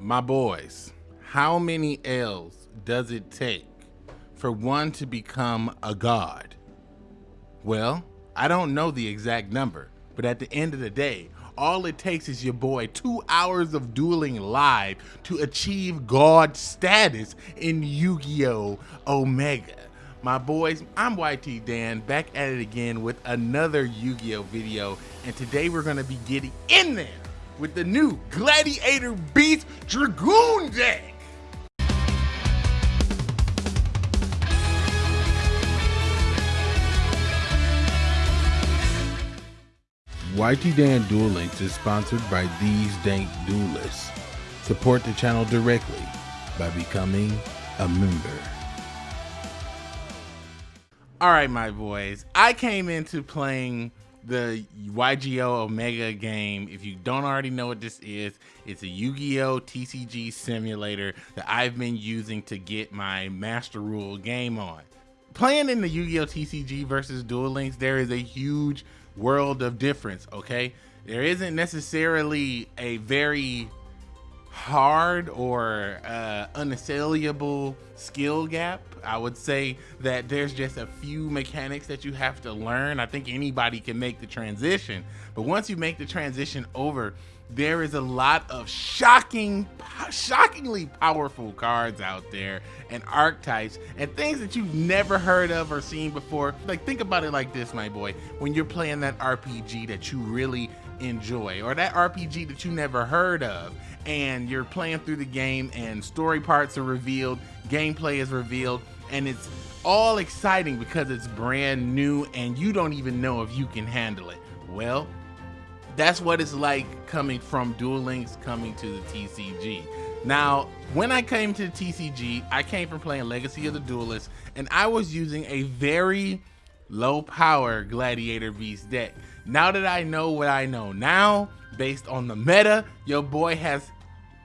My boys, how many L's does it take for one to become a god? Well, I don't know the exact number, but at the end of the day, all it takes is your boy two hours of dueling live to achieve god status in Yu-Gi-Oh! Omega. My boys, I'm YT Dan, back at it again with another Yu-Gi-Oh! video, and today we're gonna be getting in there with the new Gladiator Beast Dragoon deck. YT Dan Duel Links is sponsored by these dank duelists. Support the channel directly by becoming a member. All right, my boys. I came into playing the YGO Omega game. If you don't already know what this is, it's a Yu-Gi-Oh TCG simulator that I've been using to get my Master Rule game on. Playing in the Yu-Gi-Oh TCG versus Duel Links, there is a huge world of difference, okay? There isn't necessarily a very hard or uh, unassailable skill gap. I would say that there's just a few mechanics that you have to learn. I think anybody can make the transition, but once you make the transition over, there is a lot of shocking, shockingly powerful cards out there and archetypes and things that you've never heard of or seen before. Like think about it like this, my boy. When you're playing that RPG that you really enjoy or that RPG that you never heard of and you're playing through the game and story parts are revealed, gameplay is revealed, and it's all exciting because it's brand new and you don't even know if you can handle it. Well, that's what it's like coming from Duel Links coming to the TCG. Now, when I came to the TCG, I came from playing Legacy of the Duelist, and I was using a very low power Gladiator Beast deck. Now that I know what I know now, based on the meta, your boy has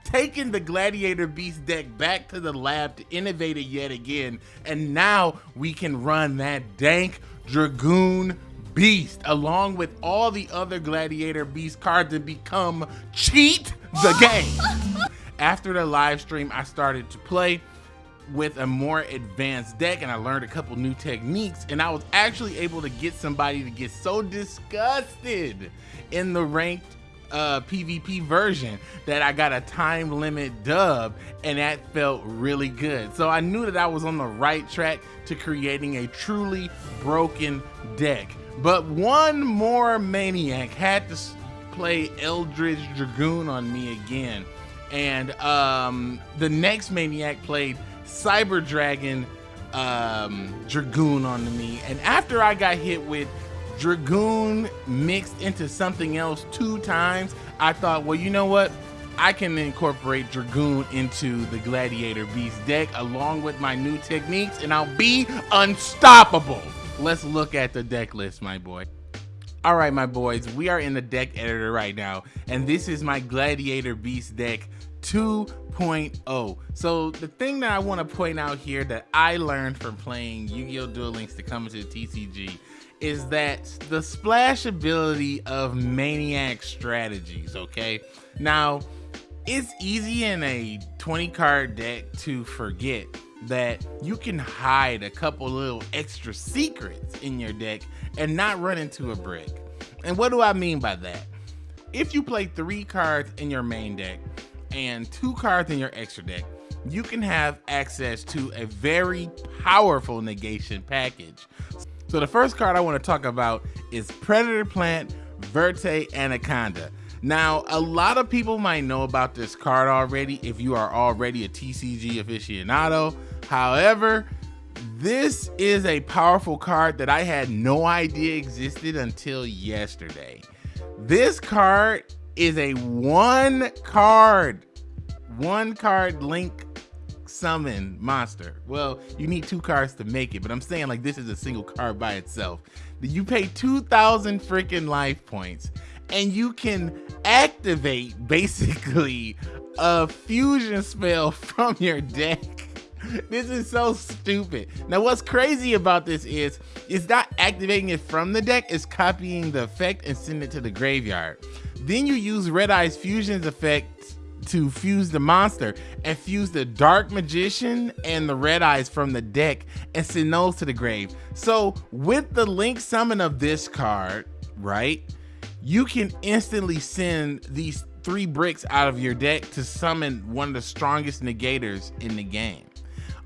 taken the Gladiator Beast deck back to the lab to innovate it yet again, and now we can run that dank Dragoon Beast along with all the other Gladiator Beast cards to become cheat the game. After the live stream, I started to play with a more advanced deck and I learned a couple new techniques and I was actually able to get somebody to get so disgusted in the ranked uh, PvP version that I got a time limit dub and that felt really good. So I knew that I was on the right track to creating a truly broken deck. But one more maniac had to play Eldritch Dragoon on me again. And um, the next maniac played Cyber Dragon um, Dragoon onto me. And after I got hit with Dragoon mixed into something else two times, I thought, well, you know what? I can incorporate Dragoon into the Gladiator Beast deck along with my new techniques and I'll be unstoppable. Let's look at the deck list, my boy. All right, my boys, we are in the deck editor right now, and this is my Gladiator Beast deck 2.0. So the thing that I want to point out here that I learned from playing Yu-Gi-Oh! Duel Links to come into the TCG is that the splash ability of Maniac strategies, okay? Now, it's easy in a 20 card deck to forget that you can hide a couple little extra secrets in your deck and not run into a brick. And what do I mean by that? If you play three cards in your main deck and two cards in your extra deck, you can have access to a very powerful negation package. So the first card I want to talk about is Predator Plant Verte Anaconda. Now, a lot of people might know about this card already if you are already a TCG aficionado. However, this is a powerful card that I had no idea existed until yesterday. This card is a one card, one card link summon monster. Well, you need two cards to make it, but I'm saying like this is a single card by itself. You pay 2,000 freaking life points and you can activate basically a fusion spell from your deck this is so stupid. Now, what's crazy about this is it's not activating it from the deck, it's copying the effect and sending it to the graveyard. Then you use Red-Eyes Fusion's effect to fuse the monster and fuse the Dark Magician and the Red Eyes from the deck and send those to the grave. So with the Link summon of this card, right, you can instantly send these three bricks out of your deck to summon one of the strongest negators in the game.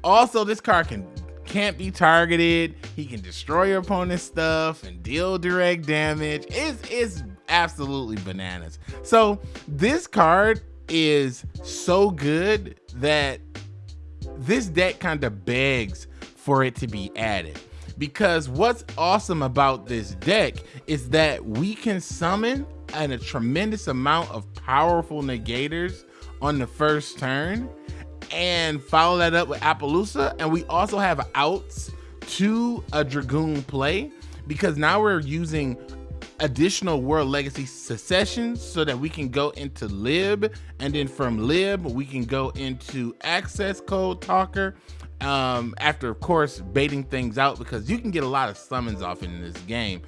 Also, this card can can't be targeted. He can destroy your opponent's stuff and deal direct damage. It's, it's absolutely bananas. So this card is so good that this deck kind of begs for it to be added. Because what's awesome about this deck is that we can summon and a tremendous amount of powerful negators on the first turn and follow that up with Apollousa. And we also have outs to a Dragoon play because now we're using additional World Legacy successions so that we can go into Lib and then from Lib we can go into Access Code Talker um, after of course baiting things out because you can get a lot of summons off in this game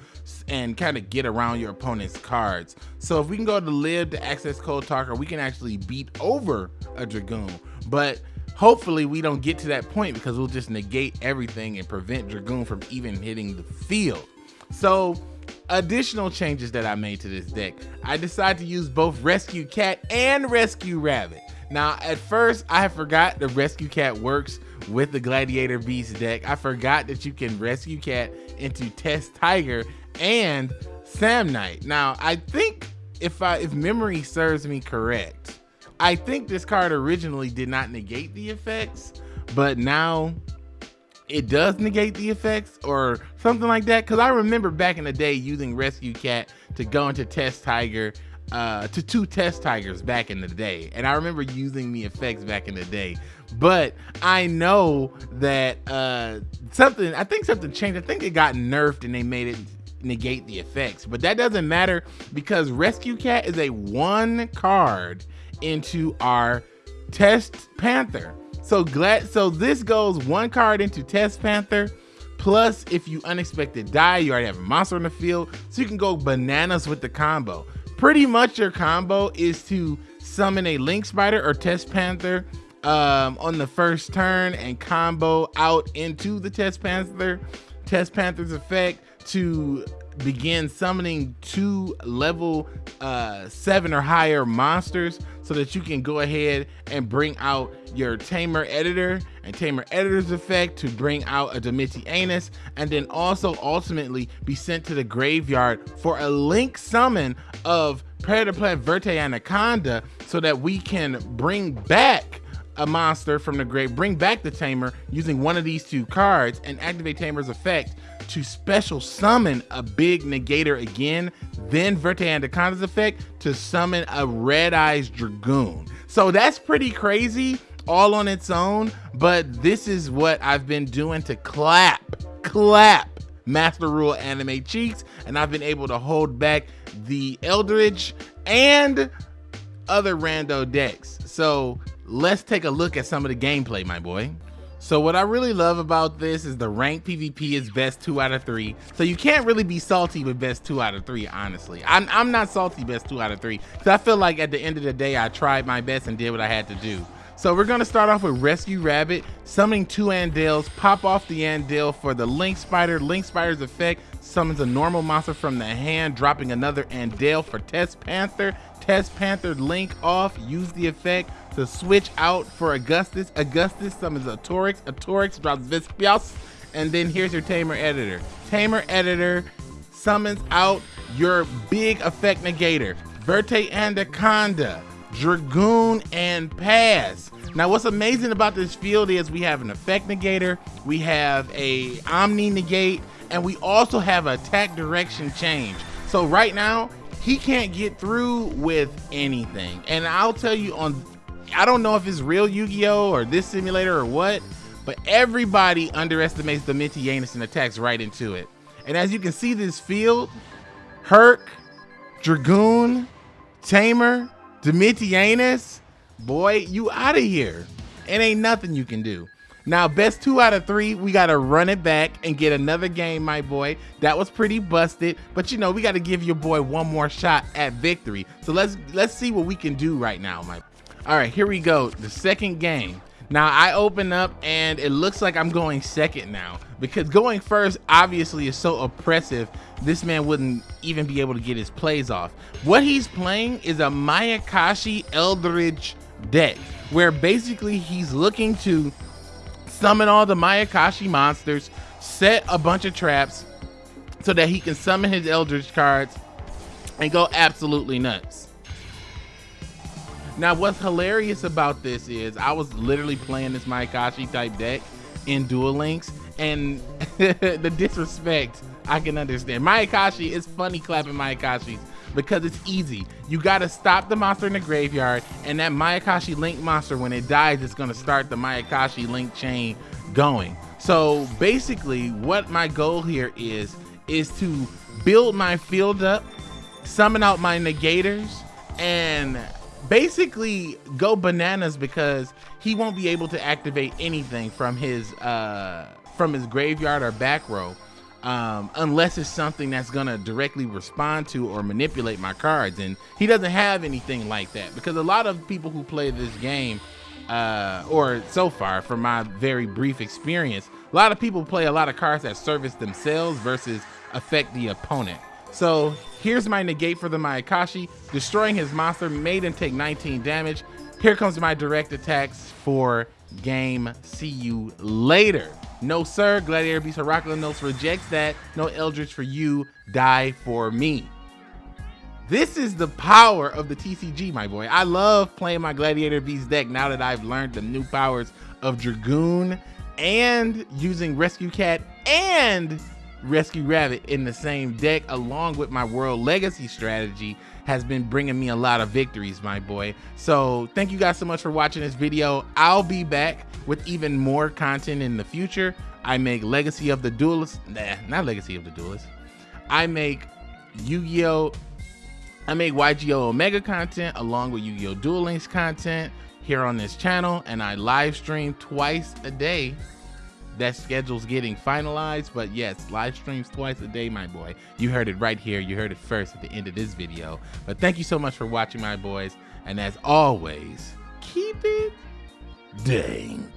and kind of get around your opponent's cards. So if we can go to Lib to Access Code Talker we can actually beat over a Dragoon but hopefully we don't get to that point because we'll just negate everything and prevent Dragoon from even hitting the field. So additional changes that I made to this deck. I decided to use both Rescue Cat and Rescue Rabbit. Now, at first, I forgot the Rescue Cat works with the Gladiator Beast deck. I forgot that you can Rescue Cat into Test Tiger and Samnite. Now, I think if I if memory serves me correct, I think this card originally did not negate the effects, but now it does negate the effects or something like that. Cause I remember back in the day using Rescue Cat to go into Test Tiger, uh, to two Test Tigers back in the day. And I remember using the effects back in the day. But I know that uh, something, I think something changed. I think it got nerfed and they made it negate the effects. But that doesn't matter because Rescue Cat is a one card into our Test Panther. So glad so this goes one card into Test Panther. Plus, if you unexpected die, you already have a monster on the field. So you can go bananas with the combo. Pretty much your combo is to summon a Link Spider or Test Panther um, on the first turn and combo out into the Test Panther. Test Panther's effect to begin summoning two level uh, seven or higher monsters so that you can go ahead and bring out your Tamer Editor and Tamer Editor's effect to bring out a Domitianus and then also ultimately be sent to the graveyard for a link summon of Predator Plant Verte Anaconda so that we can bring back a monster from the grave, bring back the Tamer using one of these two cards and activate Tamer's effect to special summon a big negator again, then Verte Anaconda's effect to summon a Red Eyes Dragoon. So that's pretty crazy all on its own, but this is what I've been doing to clap, clap Master Rule anime cheeks, and I've been able to hold back the Eldritch and other rando decks. So let's take a look at some of the gameplay, my boy. So what I really love about this is the rank PvP is best two out of three. So you can't really be salty with best two out of three, honestly. I'm, I'm not salty best two out of three. Cause I feel like at the end of the day, I tried my best and did what I had to do. So we're gonna start off with Rescue Rabbit, summoning two Andals, pop off the Andal for the Link Spider. Link Spider's effect summons a normal monster from the hand, dropping another Andal for Test Panther. Test Panther Link off, use the effect to switch out for Augustus. Augustus summons a Torax. A Torax drops Vespios. And then here's your Tamer Editor. Tamer Editor summons out your big effect negator. Verte Anaconda, Dragoon, and Pass. Now what's amazing about this field is we have an effect negator, we have a Omni negate, and we also have attack direction change. So right now, he can't get through with anything. And I'll tell you on I don't know if it's real Yu-Gi-Oh or this simulator or what, but everybody underestimates the Domitianus and attacks right into it. And as you can see this field, Herc, Dragoon, Tamer, Domitianus, boy, you out of here. It ain't nothing you can do. Now, best two out of three, we got to run it back and get another game, my boy. That was pretty busted, but you know, we got to give your boy one more shot at victory. So let's let's see what we can do right now, my All right, here we go. The second game. Now I open up and it looks like I'm going second now because going first obviously is so oppressive. This man wouldn't even be able to get his plays off. What he's playing is a Mayakashi Eldritch deck where basically he's looking to summon all the Mayakashi monsters, set a bunch of traps so that he can summon his Eldritch cards and go absolutely nuts. Now, what's hilarious about this is I was literally playing this Mayakashi type deck in Duel Links, and the disrespect I can understand. Mayakashi is funny clapping Mayakashis because it's easy. You gotta stop the monster in the graveyard, and that Mayakashi Link monster, when it dies, it's gonna start the Mayakashi Link chain going. So basically, what my goal here is, is to build my field up, summon out my negators, and basically go bananas because he won't be able to activate anything from his uh from his graveyard or back row um, unless it's something that's gonna directly respond to or manipulate my cards. And he doesn't have anything like that because a lot of people who play this game, uh, or so far from my very brief experience, a lot of people play a lot of cards that service themselves versus affect the opponent. So here's my negate for the Mayakashi. Destroying his monster made him take 19 damage. Here comes my direct attacks for game. See you later. No, sir. Gladiator Beast Heraklinos rejects that. No Eldritch for you. Die for me. This is the power of the TCG, my boy. I love playing my Gladiator Beast deck now that I've learned the new powers of Dragoon and using Rescue Cat and Rescue Rabbit in the same deck, along with my World Legacy strategy, has been bringing me a lot of victories, my boy. So thank you guys so much for watching this video. I'll be back with even more content in the future. I make Legacy of the Duelist, nah, not Legacy of the Duelist. I make Yu-Gi-Oh! I make YGO Omega content along with Yu-Gi-Oh! Duel Links content here on this channel, and I live stream twice a day that schedule's getting finalized but yes live streams twice a day my boy. You heard it right here. You heard it first at the end of this video. But thank you so much for watching my boys. And as always keep it dang